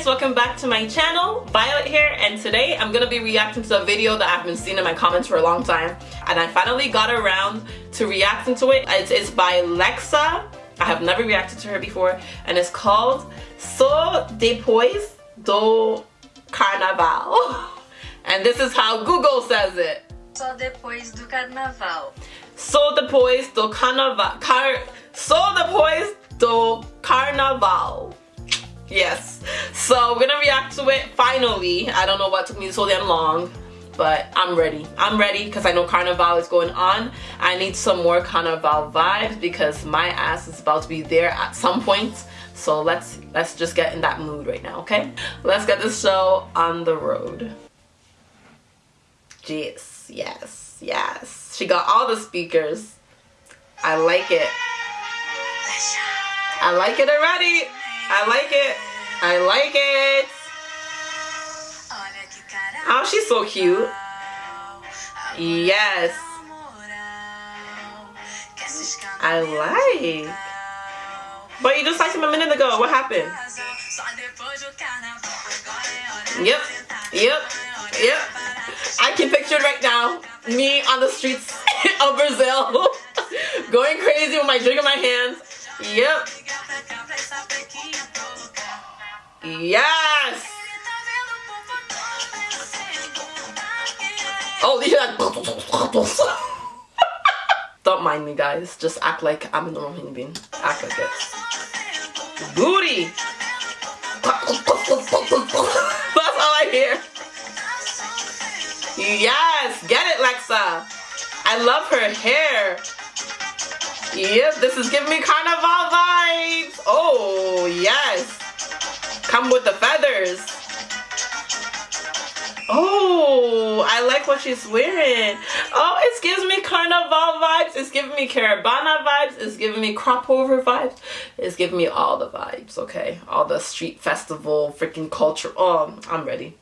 guys welcome back to my channel Violet here and today I'm gonna be reacting to a video that I've been seeing in my comments for a long time and I finally got around to reacting to it. It's, it's by Lexa. I have never reacted to her before and it's called So Depois do Carnaval. And this is how Google says it. Só depois do carnaval. So depois do carnaval car So depois do carnaval Yes. So we're gonna react to it finally. I don't know what took me so damn long, but I'm ready. I'm ready because I know Carnival is going on. I need some more Carnival vibes because my ass is about to be there at some point. So let's let's just get in that mood right now, okay? Let's get this show on the road. Yes, yes, yes. She got all the speakers. I like it. I like it already. I like it. I like it. Oh, she's so cute. Yes. I like. But you just liked him a minute ago. What happened? Yep. Yep. Yep. I can picture it right now. Me on the streets of Brazil. going crazy with my drink in my hands. Yep. Yes! Oh, these are. Don't mind me, guys. Just act like I'm a normal human being. Act like it. Booty! That's all I hear. Yes! Get it, Lexa! I love her hair. Yep, this is giving me carnival vibes. Oh, yes. Come with the feathers. Oh, I like what she's wearing. Oh, it gives me carnival vibes. It's giving me Caribana vibes. It's giving me crop over vibes. It's giving me all the vibes, okay? All the street festival, freaking culture. Oh, I'm ready.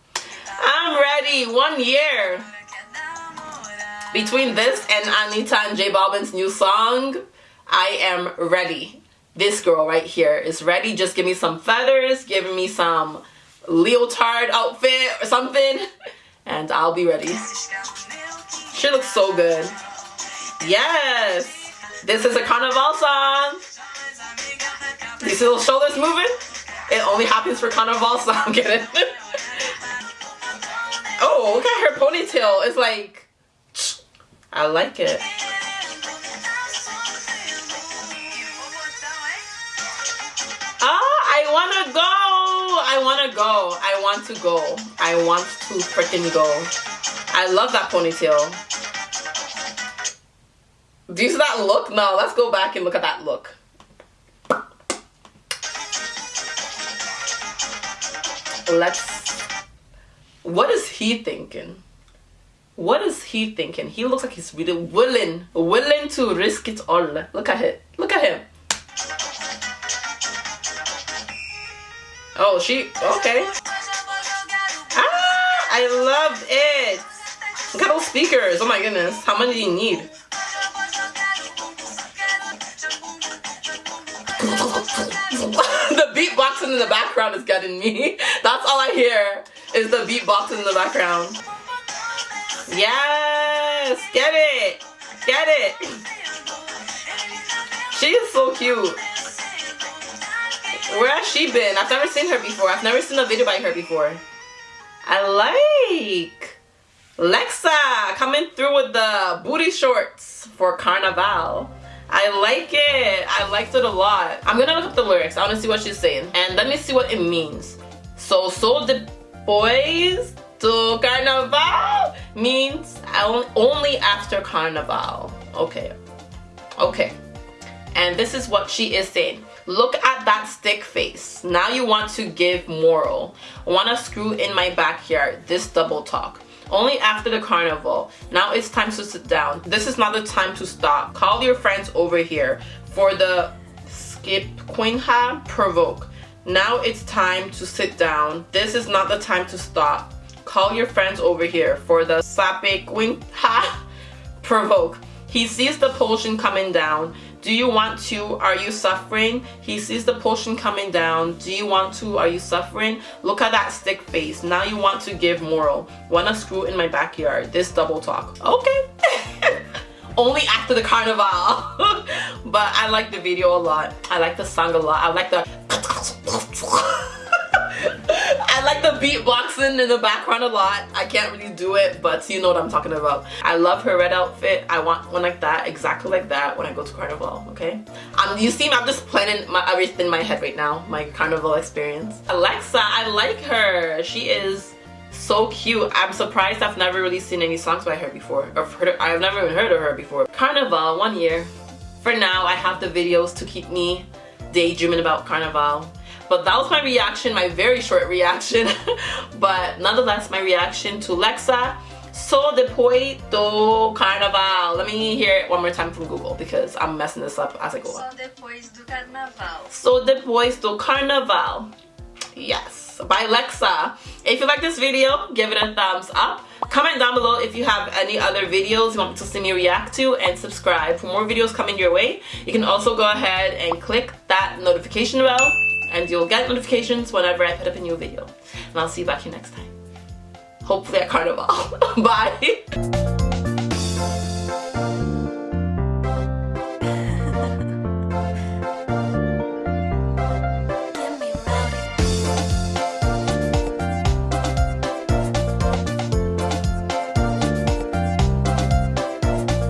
I'm ready. One year. Between this and Anitta and J Balvin's new song, I am ready this girl right here is ready. Just give me some feathers, give me some leotard outfit or something, and I'll be ready. She looks so good. Yes! This is a Carnival song. These little shoulders moving? It only happens for Carnival song, I'm kidding. oh, look at her ponytail. It's like, I like it. Wanna go. I wanna go. I want to go. I want to freaking go. I love that ponytail. Do you see that look? No, let's go back and look at that look. Let's... What is he thinking? What is he thinking? He looks like he's really willing, willing to risk it all. Look at it. Look at him. She, okay. Ah, I love it. Look at those speakers. Oh my goodness. How many do you need? the beatboxing in the background is getting me. That's all I hear is the beatboxing in the background. Yes, get it, get it. She is so cute. Where has she been? I've never seen her before. I've never seen a video by her before. I like Lexa coming through with the booty shorts for Carnival. I like it. I liked it a lot. I'm gonna look up the lyrics. I wanna see what she's saying. And let me see what it means. So, so the boys to Carnival means only after Carnival. Okay. Okay. And this is what she is saying. Look at that stick face. Now you want to give moral. Wanna screw in my backyard. This double talk. Only after the carnival. Now it's time to sit down. This is not the time to stop. Call your friends over here for the skip quinha provoke. Now it's time to sit down. This is not the time to stop. Call your friends over here for the sape quinha provoke. He sees the potion coming down. Do you want to? Are you suffering? He sees the potion coming down. Do you want to? Are you suffering? Look at that stick face. Now you want to give moral. Wanna screw in my backyard. This double talk. Okay. Only after the carnival. but I like the video a lot. I like the song a lot. I like the like the beatboxing in the background a lot. I can't really do it, but you know what I'm talking about. I love her red outfit. I want one like that, exactly like that when I go to Carnival, okay? Um, you see I'm just planning my, everything in my head right now, my Carnival experience. Alexa, I like her. She is so cute. I'm surprised I've never really seen any songs by her before. Or heard I've never even heard of her before. Carnival, one year. For now, I have the videos to keep me daydreaming about Carnival. But that was my reaction, my very short reaction. but nonetheless, my reaction to Lexa. So depois do carnaval. Let me hear it one more time from Google because I'm messing this up as I go on. So depois do carnaval. So depois do carnaval. Yes, by Lexa. If you like this video, give it a thumbs up. Comment down below if you have any other videos you want to see me react to and subscribe for more videos coming your way. You can also go ahead and click that notification bell and you'll get notifications whenever I put up a new video. And I'll see you back here next time. Hopefully at Carnival. Bye!